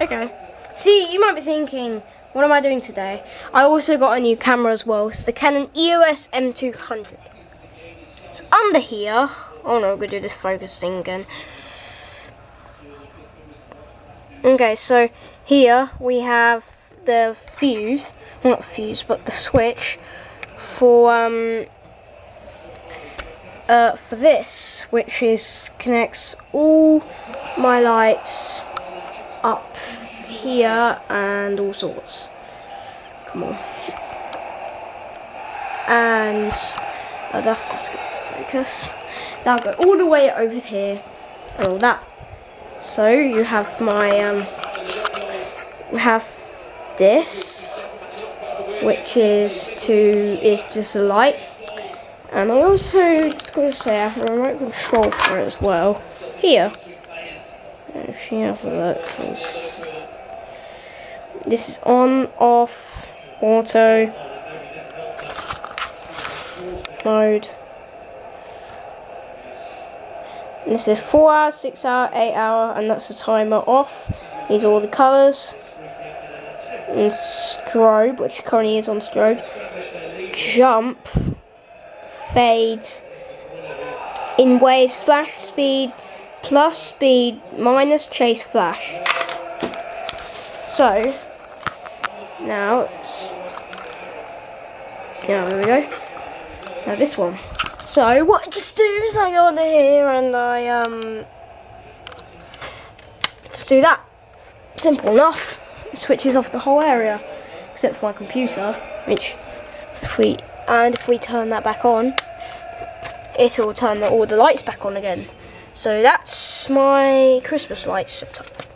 Okay. See, you might be thinking, what am I doing today? I also got a new camera as well. It's the Canon EOS M200. It's under here. Oh no, we're gonna do this focus thing again. Okay, so here we have the fuse. Not fuse, but the switch for um uh, for this, which is connects all my lights up here and all sorts. Come on. And oh, that's just focus. That'll go all the way over here and all that. So you have my um, we have this, which is to is just a light, and I also just gotta say I have a remote control for it as well. Here, this is on, off, auto mode. And this is 4 hour, 6 hour, 8 hour, and that's the timer off. These are all the colours. And strobe, which currently is on strobe. Jump, fade, in waves, flash speed, plus speed, minus chase flash. So, now, now there we go. Now this one. So what I just do is I go under here and I um just do that. Simple enough. It switches off the whole area. Except for my computer, which if we and if we turn that back on, it'll turn the, all the lights back on again. So that's my Christmas lights setup.